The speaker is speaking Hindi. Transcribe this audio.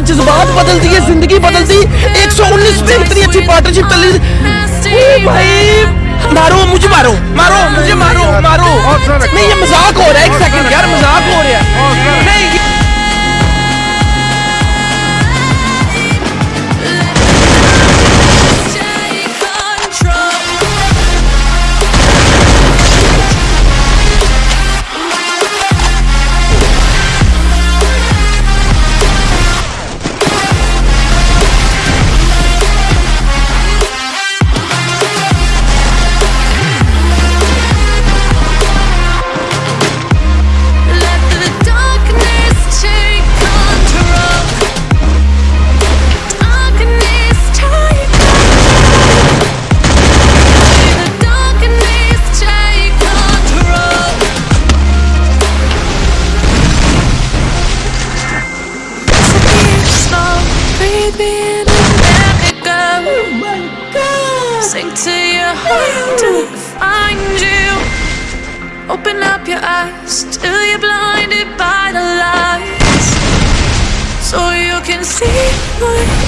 जज्बात बदल दिए ज़िंदगी बदल दी 119 पे इतनी अच्छी पार्टनरशिप चल रही भाई मारो मुझे मारो मारो मुझे मारो मारो। नहीं ये मज़ाक हो रहा है एक सेकंड यार मज़ाक हो रहा है। नहीं to find you. Open up your eyes till you're blinded by the lights. So you can see you